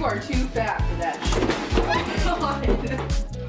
You are too fat for that shit.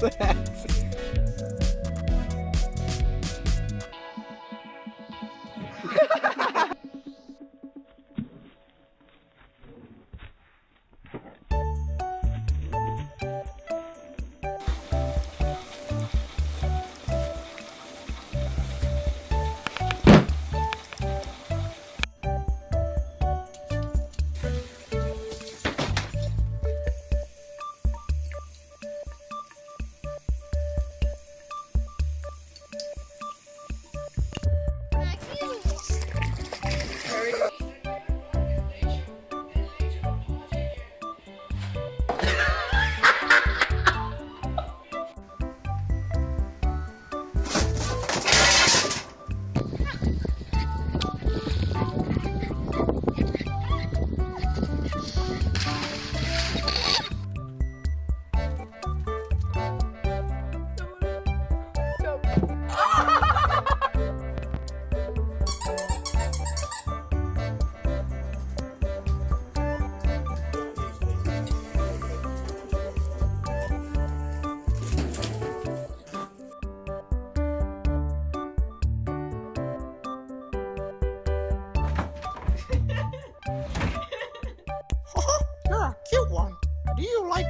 that.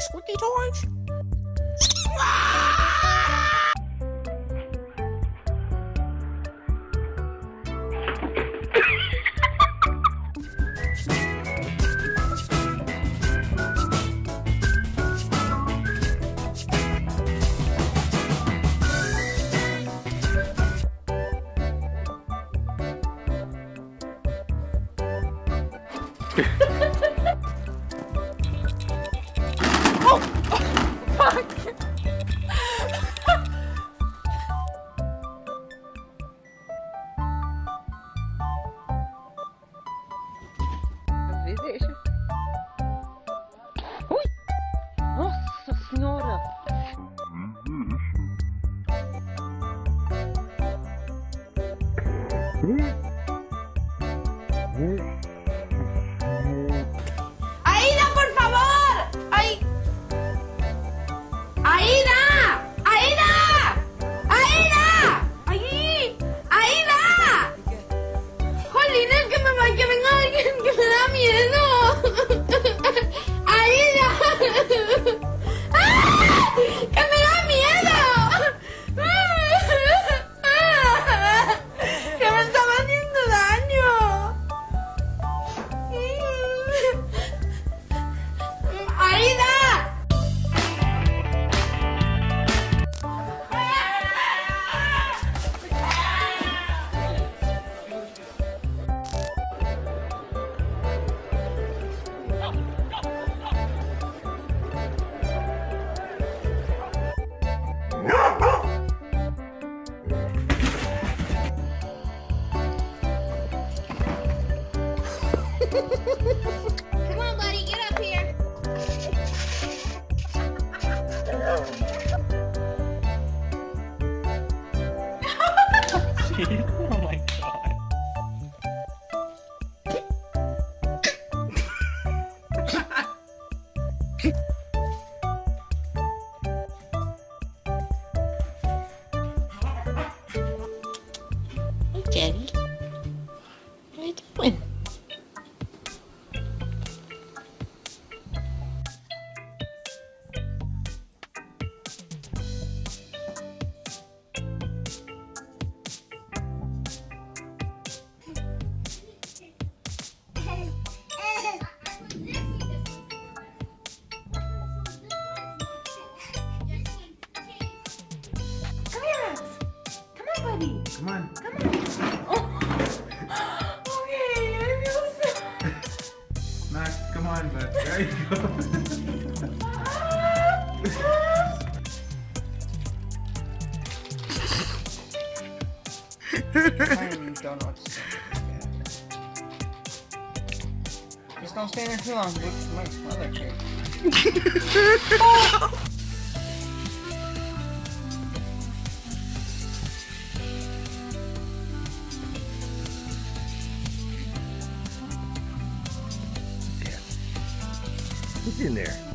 Squeaky toys? Ha ha ha! ¿Sí? Come on, buddy, get up here. oh my god. okay. Come on. Okay, I feel so. Max, come on, bud. There you go. Tiny donuts. Just don't stay there too long. Look at my other cake. in there?